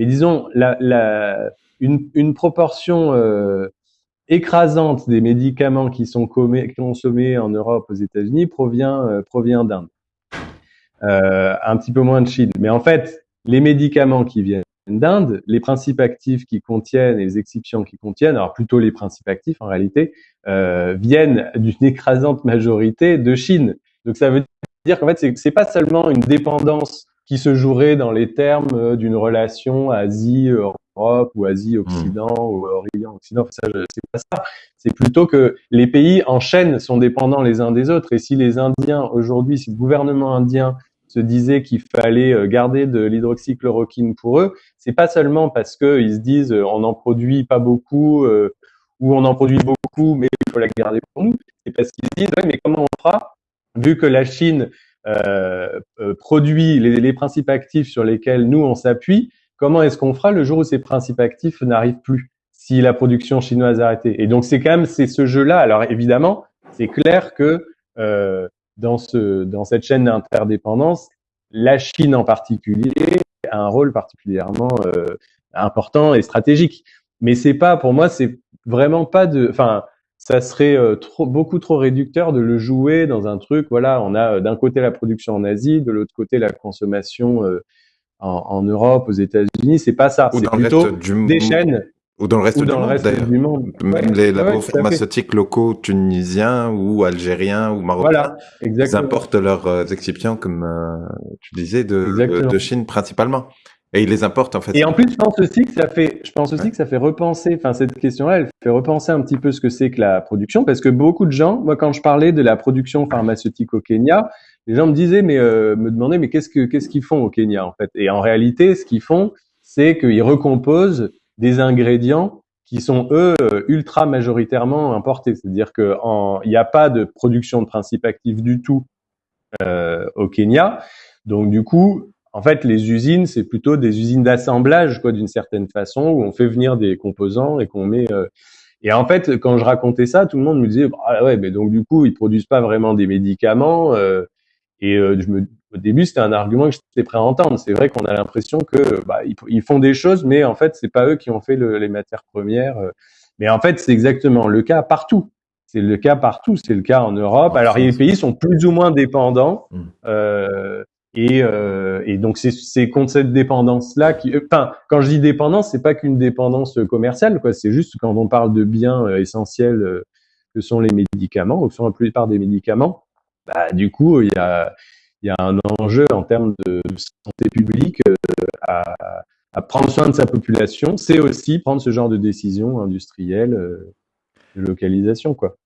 mais disons une, proportion euh, écrasante des médicaments qui sont consommés en Europe, aux États-Unis, provient euh, d'Inde. Euh, un petit peu moins de Chine. Mais en fait, les médicaments qui viennent d'Inde, les principes actifs qui contiennent et les excipients qui contiennent, alors plutôt les principes actifs en réalité, viennent d'une écrasante majorité de Chine. Donc ça veut dire qu'en fait, c'est pas seulement une dépendance qui se jouerait dans les termes euh, d'une relation Asie-Europe ou Asie-Occident hmm. ou Orient-Occident. Ça, c'est pas ça. C'est plutôt que les pays en chaîne sont dépendants les uns des autres. Et si les Indiens aujourd'hui, si le gouvernement indien se disait qu'il fallait euh, garder de l'hydroxychloroquine pour eux, c'est pas seulement parce qu'ils se disent euh, on en produit pas beaucoup euh, ou on en produit beaucoup mais il faut la garder pour nous, c'est parce qu'ils se disent mais comment on fera vu que la Chine euh, produit les, les, principes actifs sur lesquels nous on s'appuie, comment est-ce qu'on fera le jour où ces principes actifs n'arrivent plus si la production chinoise a arrêté Et donc c'est quand même c'est ce jeu-là. Alors évidemment, c'est clair que euh, dans, ce, dans cette chaîne d'interdépendance, la Chine en particulier a un rôle particulièrement euh, important et stratégique. Mais c'est pas, pour moi, c'est vraiment pas de, enfin, ça serait euh, trop, beaucoup trop réducteur de le jouer dans un truc. Voilà, on a euh, d'un côté la production en Asie, de l'autre côté la consommation en, en, Europe, aux États-Unis. C'est pas ça. C'est plutôt des chaînes ou dans le reste, du, monde, Même les labos pharmaceutiques locaux tunisiens ou algériens ou marocains, ils importent leurs euh, excipients, comme euh, tu disais, de, de, Chine principalement. Et ils les importent en fait. Et en plus, je pense aussi que ça fait, je pense aussi que ça fait repenser, enfin cette question-là, elle fait repenser un petit peu ce que c'est que la production, parce que beaucoup de gens, moi quand je parlais de la production pharmaceutique au Kenya, les gens me disaient, mais euh, me demandaient, mais qu'est-ce que qu'est-ce qu'ils font au Kenya en fait? Et en réalité, ce qu'ils font, c'est qu'ils recomposent des ingrédients qui sont eux ultra majoritairement importés. C'est-à-dire qu'il n'y a pas de production de principes actifs du tout euh, au Kenya. Donc du coup, en fait, les usines, c'est plutôt des usines d'assemblage, quoi, d'une certaine façon, où on fait venir des composants et qu'on met. Euh... Et en fait, quand je racontais ça, tout le monde me disait, ah ouais, mais donc du coup, ils produisent pas vraiment des médicaments. Euh, et euh, je me, au début, c'était un argument que j'étais prêt à entendre. C'est vrai qu'on a l'impression que bah, ils, font des choses, mais en fait, c'est pas eux qui ont fait le, les matières premières. Euh. Mais en fait, c'est exactement le cas partout. C'est le cas partout. C'est le cas en Europe. Alors, les pays sont plus ou moins dépendants. Mmh. Euh, et, euh, et, donc, c'est contre cette dépendance-là qui. Euh, enfin, quand je dis dépendance, c'est pas qu'une dépendance commerciale, quoi. C'est juste quand on parle de biens essentiels que sont les médicaments, ou que sont la plupart des médicaments. Bah, du coup, il y a il y a un enjeu en termes de santé publique euh, à, à, prendre soin de sa population. C'est aussi prendre ce genre de décision industrielle euh, de localisation, quoi.